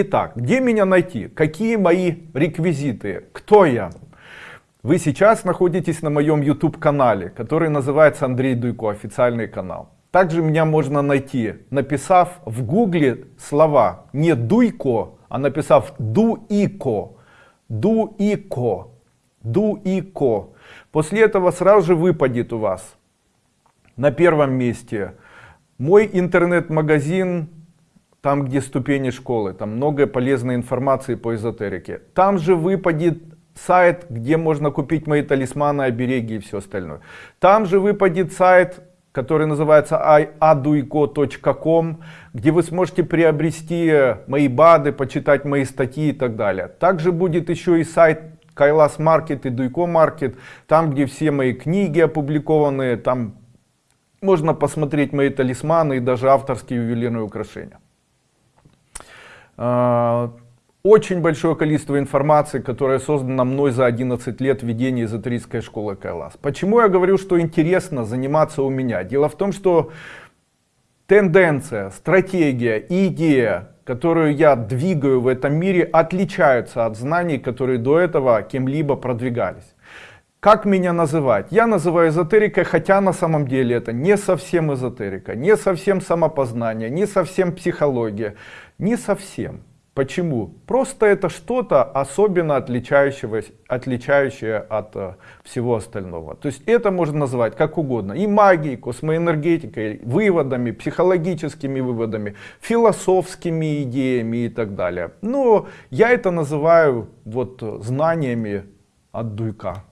Итак, где меня найти? Какие мои реквизиты? Кто я? Вы сейчас находитесь на моем YouTube канале, который называется Андрей Дуйко, официальный канал. Также меня можно найти, написав в гугле слова не Дуйко, а написав Дуико. Дуико. Дуико. После этого сразу же выпадет у вас на первом месте мой интернет-магазин, там где ступени школы, там много полезной информации по эзотерике. Там же выпадет сайт, где можно купить мои талисманы, обереги и все остальное. Там же выпадет сайт, который называется aduiko.com, где вы сможете приобрести мои БАДы, почитать мои статьи и так далее. Также будет еще и сайт Кайлас Маркет и Дуйко Маркет, там где все мои книги опубликованы, там можно посмотреть мои талисманы и даже авторские ювелирные украшения. А, очень большое количество информации, которая создана мной за 11 лет ведения эзотерической школы Кайлас. Почему я говорю, что интересно заниматься у меня? Дело в том, что тенденция, стратегия идея, которую я двигаю в этом мире, отличаются от знаний, которые до этого кем-либо продвигались. Как меня называть? Я называю эзотерикой, хотя на самом деле это не совсем эзотерика, не совсем самопознание, не совсем психология, не совсем. Почему? Просто это что-то особенно отличающееся, отличающее от э, всего остального. То есть это можно назвать как угодно. И магией, космоэнергетикой, выводами, психологическими выводами, философскими идеями и так далее. Но я это называю вот знаниями от дуйка.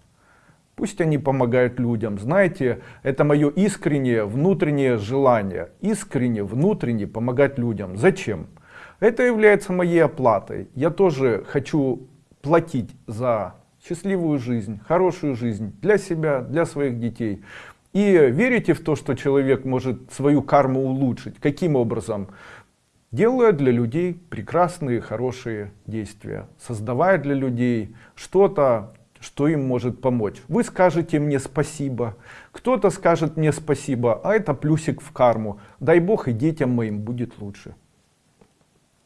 Пусть они помогают людям. Знаете, это мое искреннее внутреннее желание. Искренне, внутренне помогать людям. Зачем? Это является моей оплатой. Я тоже хочу платить за счастливую жизнь, хорошую жизнь для себя, для своих детей. И верите в то, что человек может свою карму улучшить? Каким образом? Делая для людей прекрасные, хорошие действия, создавая для людей что-то, что им может помочь. Вы скажете мне спасибо, кто-то скажет мне спасибо, а это плюсик в карму. Дай Бог и детям моим будет лучше.